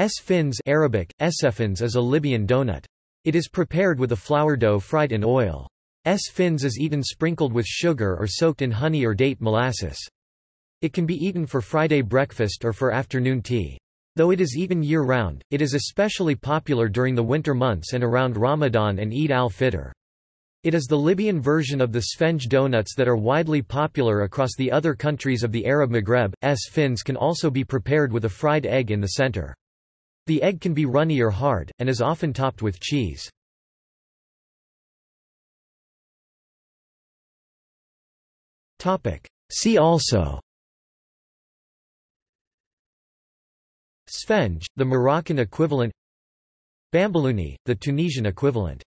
Esfins Arabic, eseffins is a Libyan donut. It is prepared with a flour dough fried in oil. Esfins is eaten sprinkled with sugar or soaked in honey or date molasses. It can be eaten for Friday breakfast or for afternoon tea. Though it is eaten year-round, it is especially popular during the winter months and around Ramadan and Eid al-Fitr. It is the Libyan version of the Sfenj donuts that are widely popular across the other countries of the Arab Maghreb. S fins can also be prepared with a fried egg in the center. The egg can be runny or hard, and is often topped with cheese. See also. Sfenj, the Moroccan equivalent. Bambalouni, the Tunisian equivalent